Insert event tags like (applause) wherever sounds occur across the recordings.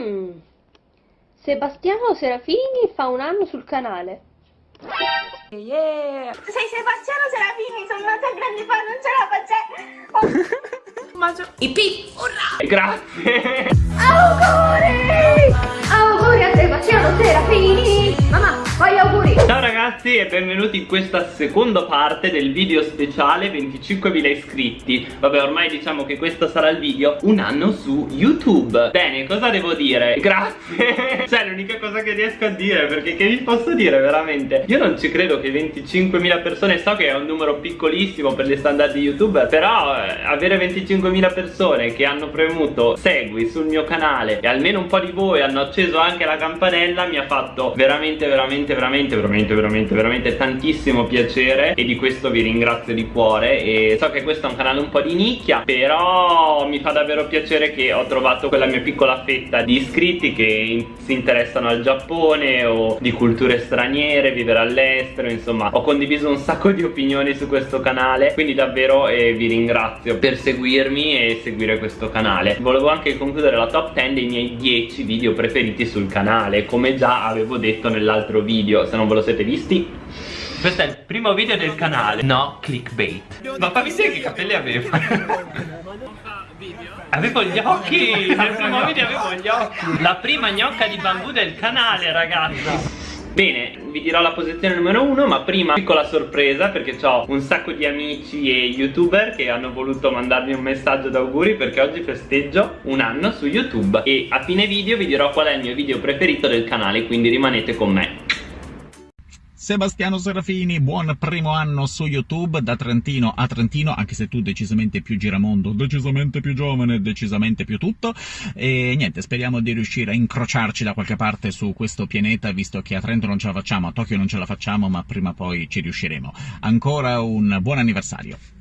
Mm. Sebastiano Serafini fa un anno sul canale. Yeah! Sei Sebastiano Serafini, sono una tua grande fan, non ce la faccio. (laughs) Oh. Maggio. IP, urrà! Grazie! Auguri! Auguri a Sebastiano Serafini! Mamma, fai auguri! Ciao ragazzi e benvenuti in questa seconda parte del video speciale 25.000 iscritti Vabbè ormai diciamo che questo sarà il video un anno su YouTube Bene, cosa devo dire? (laughs) Grazie! cioè l'unica cosa che riesco a dire perché che vi posso dire veramente? Io non ci credo che 25.000 persone, so che è un numero piccolissimo per gli standard di YouTube Però eh, avere 25.000 persone che hanno premuto segui sul mio canale E almeno un po' di voi hanno acceso anche la campanella Mi ha fatto veramente veramente veramente veramente veramente veramente tantissimo piacere E di questo vi ringrazio di cuore E so che questo è un canale un po' di nicchia Però mi fa davvero piacere che ho trovato quella mia piccola fetta di iscritti Che si interessano al Giappone o di culture straniere, vivere all'estero Insomma ho condiviso un sacco di opinioni su questo canale Quindi davvero eh, vi ringrazio per seguirmi e seguire questo canale. Volevo anche concludere la top 10 dei miei 10 video preferiti sul canale Come già avevo detto nell'altro video Se non ve lo siete visti. Questo è il primo video del canale. No clickbait. Ma fammi vedere che capelli aveva Avevo gli occhi. Nel primo video avevo gli occhi. La prima gnocca di bambù del canale ragazzi. Bene, vi dirò la posizione numero uno Ma prima piccola sorpresa Perché ho un sacco di amici e youtuber Che hanno voluto mandarmi un messaggio d'auguri Perché oggi festeggio un anno su YouTube. E a fine video vi dirò qual è il mio video preferito del canale Quindi rimanete con me Sebastiano Serafini, buon primo anno su YouTube, da Trentino a Trentino, anche se tu decisamente più giramondo, decisamente più giovane, decisamente più tutto, e niente, speriamo di riuscire a incrociarci da qualche parte su questo pianeta, visto che a Trento non ce la facciamo, a Tokyo non ce la facciamo, ma prima o poi ci riusciremo. Ancora un buon anniversario!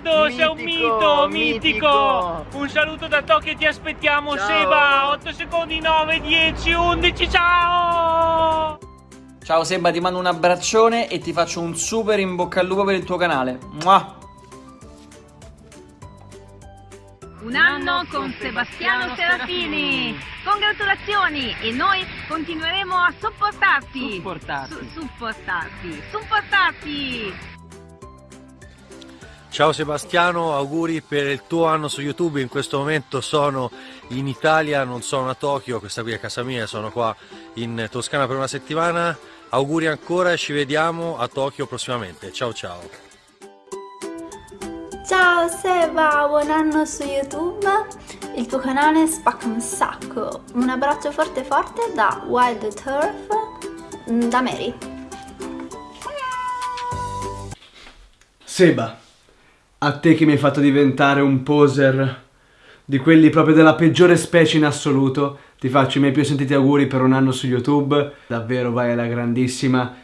Traguardo, mitico, sei un mito, mitico. mitico. Un saluto da Tokyo, ti aspettiamo ciao. Seba. 8 secondi, 9, 10, 11, ciao! Ciao Seba, ti mando un abbraccione e ti faccio un super in bocca al lupo per il tuo canale. Mua! Un anno con Sebastiano Serafini! Congratulazioni! E noi continueremo a sopportarti! Supportarti! Su supportarti! Supportarti! Ciao Sebastiano, auguri per il tuo anno su YouTube, in questo momento sono in Italia, non sono a Tokyo, questa qui è casa mia, sono qua in Toscana per una settimana, auguri ancora e ci vediamo a Tokyo prossimamente, ciao ciao! Ciao Seba, buon anno su YouTube, il tuo canale spacca un sacco, un abbraccio forte forte da Wild Turf, mm, da Mary. Seba, a te che mi hai fatto diventare un poser di quelli proprio della peggiore specie in assoluto, ti faccio i miei più sentiti auguri per un anno su YouTube, davvero vai alla grandissima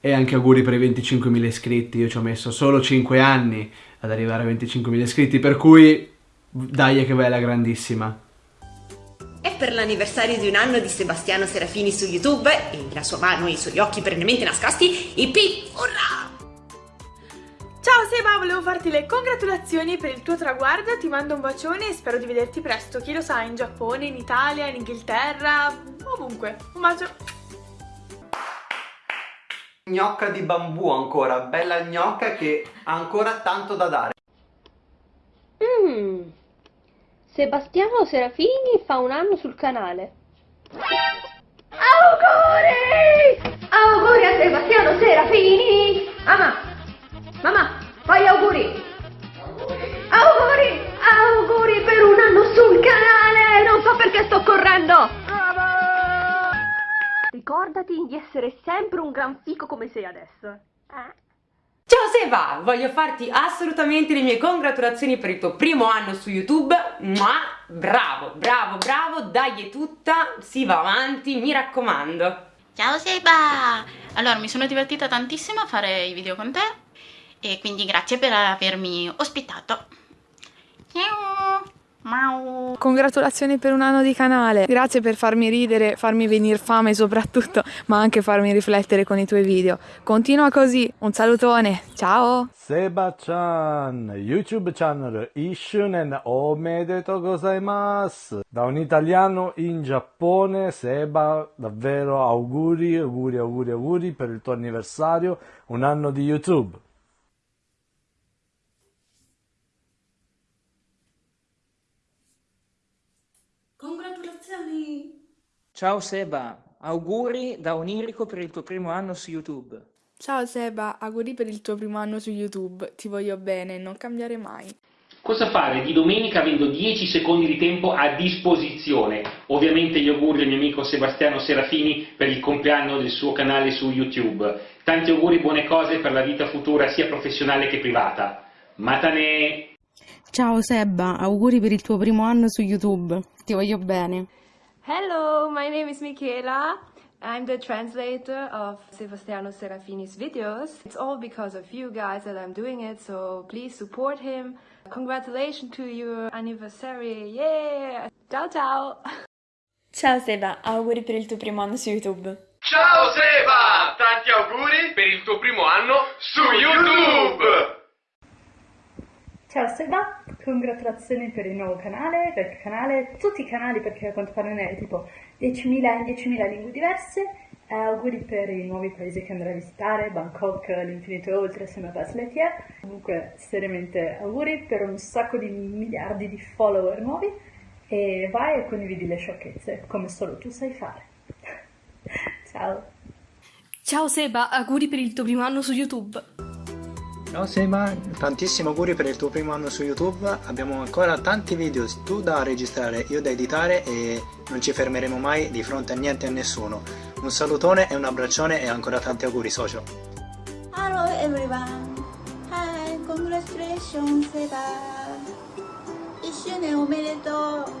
e anche auguri per i 25.000 iscritti, io ci ho messo solo 5 anni ad arrivare a 25.000 iscritti, per cui dai che vai alla grandissima. E per l'anniversario di un anno di Sebastiano Serafini su YouTube e la sua mano e i suoi occhi perennemente nascosti, IP, urrà! Ciao Seba, volevo farti le congratulazioni per il tuo traguardo, ti mando un bacione e spero di vederti presto, chi lo sa, in Giappone, in Italia, in Inghilterra, ovunque. Un bacio! Gnocca di bambù ancora, bella gnocca che ha ancora tanto da dare. Mmm, Sebastiano Serafini fa un anno sul canale. Auguri! Auguri a Sebastiano Serafini! Ama! Mamma, fai auguri! Auguri! Auguri per un anno sul canale! Non so perché sto correndo! Bravo! Ricordati di essere sempre un gran fico come sei adesso. Eh? Ciao Seba! Voglio farti assolutamente le mie congratulazioni per il tuo primo anno su YouTube, ma bravo, bravo, bravo, dai è tutta, si va avanti, mi raccomando. Ciao Seba! Allora, mi sono divertita tantissimo a fare i video con te e quindi grazie per avermi ospitato. Ciao! Mau. Congratulazioni per un anno di canale, grazie per farmi ridere, farmi venire fame soprattutto, ma anche farmi riflettere con i tuoi video. Continua così, un salutone, ciao! Seba-chan, YouTube channel Ishunen omedeto gozaimasu! Da un italiano in Giappone, Seba, davvero auguri, auguri, auguri, auguri per il tuo anniversario, un anno di YouTube! Ciao Seba, auguri da Onirico per il tuo primo anno su YouTube. Ciao Seba, auguri per il tuo primo anno su YouTube, ti voglio bene, non cambiare mai. Cosa fare di domenica avendo 10 secondi di tempo a disposizione? Ovviamente gli auguri al mio amico Sebastiano Serafini per il compleanno del suo canale su YouTube. Tanti auguri, buone cose per la vita futura sia professionale che privata. Matane! Ciao Sebba, auguri per il tuo primo anno su YouTube. Ti voglio bene. Hello, my name is Michaela. I'm the translator of Sebastiano Serafini's videos. It's all because of you guys that I'm doing it, so please support him. Congratulations to your anniversary. Yeah! Ciao ciao! Ciao Seba, auguri per il tuo primo anno su YouTube. Ciao Seba! Tanti auguri per il tuo primo anno su YouTube! Ciao Seba, congratulazioni per il nuovo canale, per il canale, tutti i canali perché a quanto pare ne hai tipo 10.000 in 10.000 lingue diverse. Eh, auguri per i nuovi paesi che andrai a visitare, Bangkok, l'infinito e oltre, assieme a Buzz Lightyear. Comunque, seriamente auguri per un sacco di miliardi di follower nuovi e vai e condividi le sciocchezze, come solo tu sai fare. (laughs) Ciao! Ciao Seba, auguri per il tuo primo anno su YouTube. Ciao Seba, tantissimi auguri per il tuo primo anno su YouTube, abbiamo ancora tanti video, tu da registrare, io da editare e non ci fermeremo mai di fronte a niente e a nessuno. Un salutone e un abbraccione e ancora tanti auguri socio. Hello everyone. Hi, congratulations Seba. 1周年おめでとう。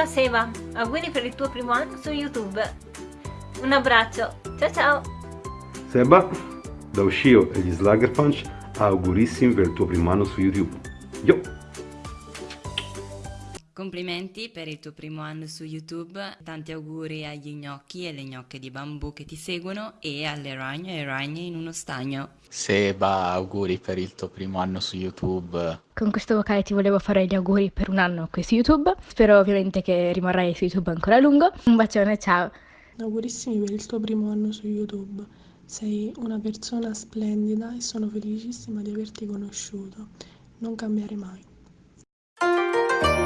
Ciao Seba, auguri per il tuo primo anno su YouTube. Un abbraccio, ciao ciao! Seba, da Uscio e gli Slugger Punch, augurissimi per il tuo primo anno su YouTube. Yo! Complimenti per il tuo primo anno su YouTube, tanti auguri agli gnocchi e le gnocche di bambù che ti seguono e alle ragne e ragne in uno stagno. Seba, auguri per il tuo primo anno su YouTube. Con questo vocale ti volevo fare gli auguri per un anno qui su YouTube. Spero ovviamente che rimarrai su YouTube ancora a lungo. Un bacione, ciao! Augurissimi per il tuo primo anno su YouTube. Sei una persona splendida e sono felicissima di averti conosciuto. Non cambiare mai.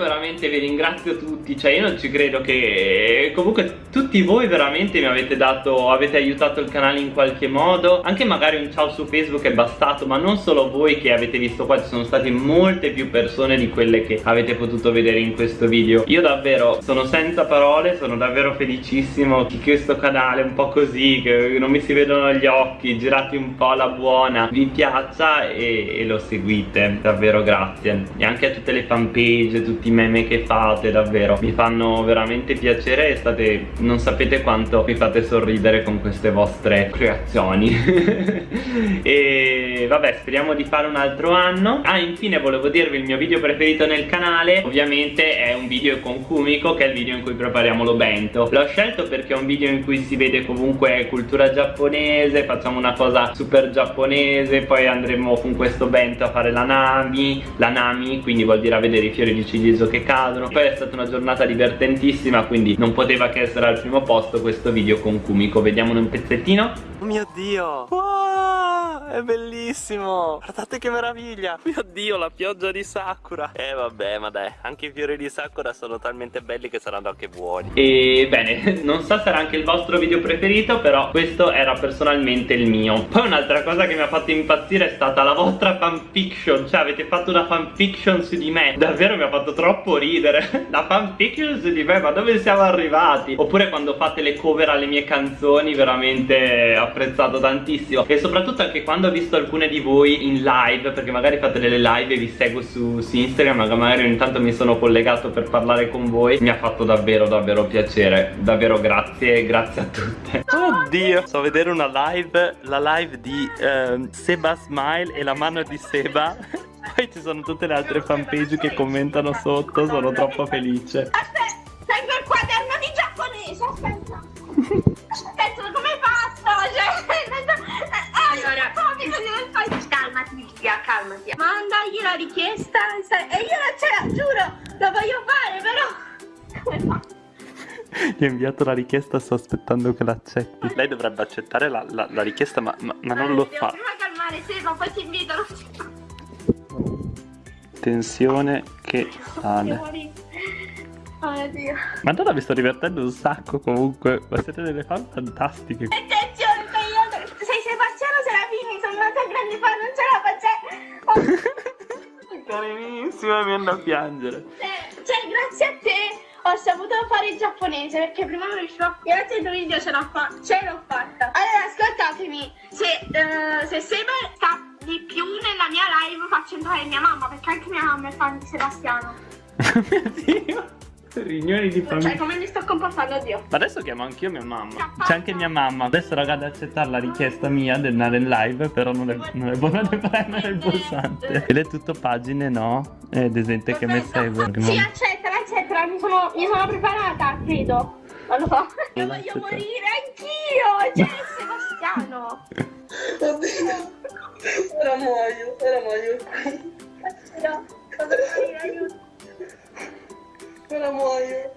veramente vi ringrazio tutti, cioè io non ci credo che comunque tutti voi veramente mi avete dato, avete aiutato il canale in qualche modo, anche magari un ciao su Facebook è bastato, ma non solo voi che avete visto qua, ci sono state molte più persone di quelle che avete potuto vedere in questo video. Io davvero sono senza parole, sono davvero felicissimo che questo canale un po' così, che non mi si vedono gli occhi, girati un po' alla buona, vi piaccia e, e lo seguite, davvero grazie. E anche a tutte le fanpage tutti i meme che fate davvero. Mi fanno veramente piacere e state non sapete quanto mi fate sorridere con queste vostre creazioni. (laughs) E vabbè speriamo di fare un altro anno. Ah infine volevo dirvi il mio video preferito nel canale ovviamente è un video con Kumiko che è il video in cui prepariamo lo bento l'ho scelto perché è un video in cui si vede comunque cultura giapponese facciamo una cosa super giapponese poi andremo con questo bento a fare la nami la nami quindi vuol dire a vedere i fiori di ciliegio che cadono. Poi è stata una giornata divertentissima quindi non poteva che essere al primo posto questo video con Kumiko. Vediamolo un pezzettino. Oh mio dio. Wow, è bellissimo. Guardate che meraviglia. (laughs) Mio dio la pioggia di Sakura. Eh vabbè ma dai Anche i fiori di Sakura sono talmente belli che saranno anche buoni. E bene (laughs) Non so se era anche il vostro video preferito Però questo era personalmente il mio. Poi un'altra cosa che mi ha fatto impazzire È stata la vostra fanfiction. Cioè avete fatto una fanfiction su di me. Davvero mi ha fatto troppo ridere. (laughs) La fanfiction su di me Ma dove siamo arrivati? Oppure quando fate le cover alle mie canzoni Veramente apprezzato tantissimo. E soprattutto anche quando ho visto alcune di voi in live Perché magari fate delle live e vi seguo su, su Instagram Magari ogni tanto mi sono collegato per parlare con voi Mi ha fatto davvero davvero piacere. Davvero grazie, grazie a tutte. Oddio. So vedere una live La live di ehm, Seba Smile e la mano di Seba. (laughs) Poi ci sono tutte le altre fanpage che commentano sotto Sono troppo felice La richiesta e io non ce la giuro, lo voglio fare, però. Come faccio? Gli ho inviato la richiesta, sto aspettando che l'accetti Lei dovrebbe accettare la, la- la richiesta ma, ma- ma non lo Devo fa prima calmare Seba, poi ti invito. Tensione che sale Oh mio Dio. Madonna mi sto divertendo un sacco comunque Ma siete delle fan fantastiche Attenzione, che Carinissima mi viene a piangere Cioè, cioè, grazie a te ho saputo fare il giapponese perché prima non riuscivo. Grazie al tuo video ce l'ho fa- ce l'ho fatta. Allora, ascoltatemi, se, eh, se Seba sta di più nella mia live faccio entrare mia mamma perché anche mia mamma è fan di Sebastiano. (laughs) Riunioni di Cioè, famiglia come mi sto comportando, Dio? Ma adesso chiamo anch'io mia mamma C'è anche mia mamma Adesso raga ad accettare la richiesta mia di andare in live Però non è, non è buona di premere il pulsante Ed è tutto pagine no è gente che mi segue Sì, accettala, accettala, mi sono, mi sono preparata, credo. Non lo so. (laughs) Io voglio morire anch'io, cioè Sebastiano. Oddio. (laughs) Ora muoio, ora muoio qui. No, cosa fai? Aiuto. Ora muoio.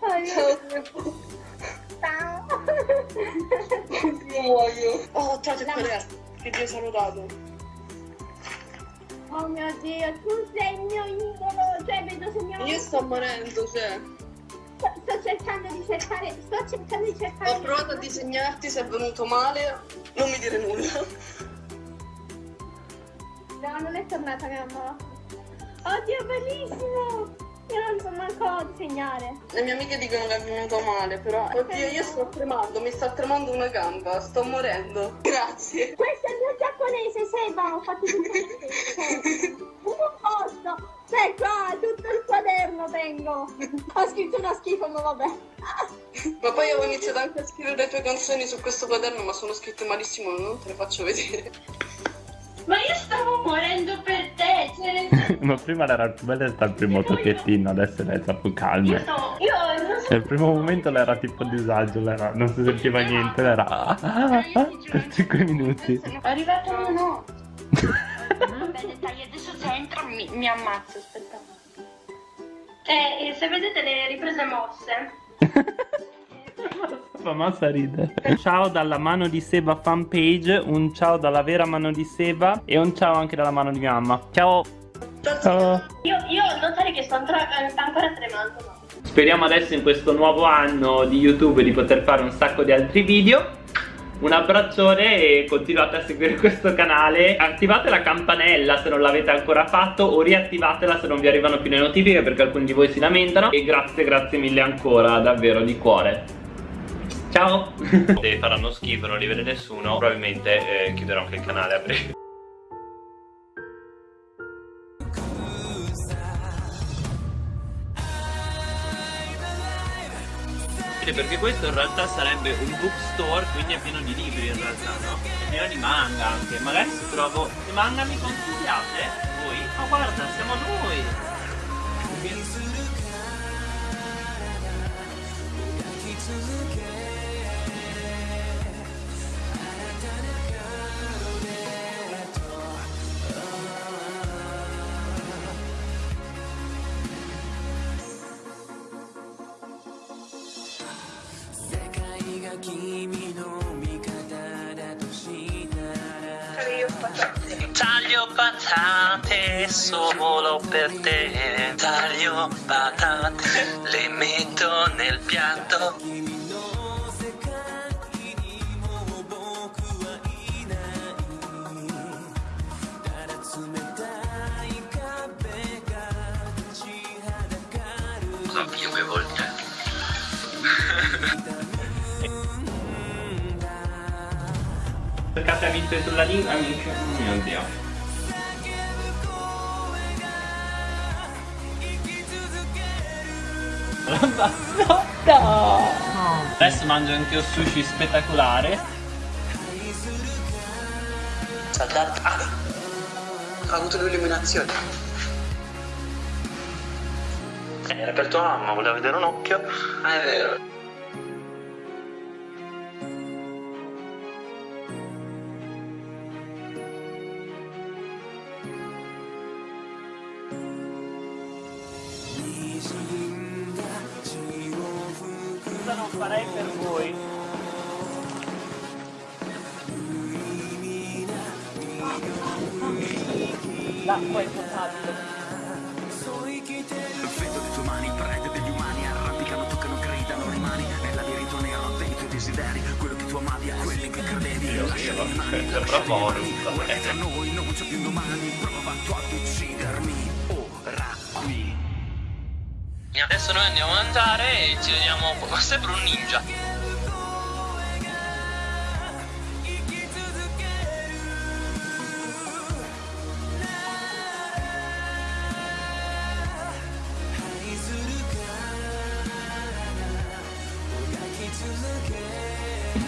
Ciao, Sebo. Ciao. Io muoio. Oh, ciao, che qual Che ti ho salutato. Oh mio Dio, tu sei il mio idolo, cioè vedo se mamma... Io sto morendo, cioè. Sto, sto cercando di cercare, sto cercando di cercare... Ho provato a disegnarti, se è venuto male, non mi dire nulla. No, non è tornata mia mamma. Oddio, bellissimo! Io non so manco disegnare. Le mie amiche dicono che è venuto male, però. Oddio, io sto tremando, mi sta tremando una gamba, sto morendo. (laughs) Grazie. Questo è il mio giapponese, Seba, ho fatto tutto il (laughs) posto! Cioè qua, tutto il quaderno tengo! Ho scritto una schifo, ma vabbè. Ma poi avevo iniziato anche a scrivere le tue canzoni su questo quaderno, ma sono scritte malissimo, non te le faccio vedere. Ma io stavo morendo per te, cioè... (laughs) Ma prima l'era più bella sta il primo tocchettino Adesso lei è più calma Io stavo... Io non so... Nel primo momento l'era tipo a disagio lei era- Non si sentiva niente L'era ah, ah, ah, per 5 minuti È arrivato uno. (laughs) Vabbè, dettagli, adesso se entro mi, mi ammazzo, aspetta. Eh, se vedete le riprese mosse, (laughs) Fa massa ride Ciao dalla mano di Seba fanpage Un ciao dalla vera mano di Seba E un ciao anche dalla mano di mia mamma. Ciao. Ciao. Io, io notare che sto ancora, ancora tremando, no? Speriamo adesso in questo nuovo anno di YouTube di poter fare un sacco di altri video. Un abbraccione e continuate a seguire questo canale. Attivate la campanella se non l'avete ancora fatto O riattivatela se non vi arrivano più le notifiche perché alcuni di voi si lamentano. E grazie grazie mille ancora davvero di cuore Ciao! (laughs) Se faranno schifo, non li vede nessuno, probabilmente eh, chiuderò anche il canale a breve. perché questo in realtà sarebbe un bookstore quindi è pieno di libri in realtà no? è pieno di manga anche magari se trovo che manga mi consigliate voi ma oh, guarda siamo noi quindi... patate solo per te Taglio patate, le metto nel piatto 5 volte. Toccate a viste sulla lingua, amici. Oh mio dio. La bassotta! Adesso mangio anche un sushi spettacolare. Saldato. Ah! Ha avuto l'illuminazione. Era per tua mamma, voleva vedere un occhio. Ah, è vero. Farei per voi? L'acqua è potabile. Vedo le tue mani, prede degli umani Arrampicano, toccano, gridano, rimani Nel labirinto nero dei tuoi desideri Quello che tu amavi a quelli che credevi. Lasciami rimani, lasciami rimani Tra noi non c'è più domani. Prova tu ad uccidermi Adesso noi andiamo a mangiare e ci vediamo. Sembra un ninja.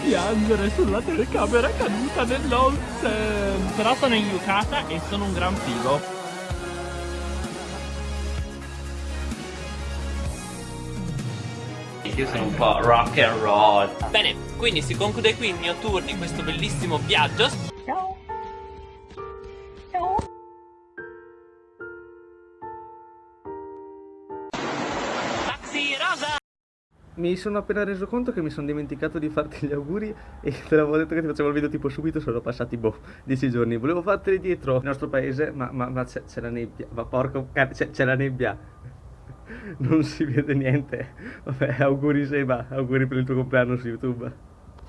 piangere sulla telecamera caduta nell'onsen Però sono in yukata e sono un gran figo Io sono un po' rock and roll Bene, quindi si conclude qui il mio tour di questo bellissimo viaggio Ciao. Ciao. Taxi rosa Mi sono appena reso conto che mi sono dimenticato di farti gli auguri e te l'avevo detto che ti facevo il video tipo subito, sono passati boh, 10 giorni. Volevo farteli dietro il nostro paese, ma, ma, ma c'è, la nebbia, ma porco cane, c'è la nebbia. Non si vede niente. Vabbè, auguri Seba, auguri per il tuo compleanno su YouTube.